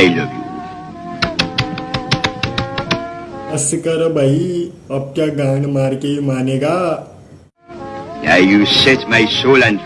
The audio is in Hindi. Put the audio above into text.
आई लव यू बस भाई अब क्या गांड मार के मानेगा you you set my soul on.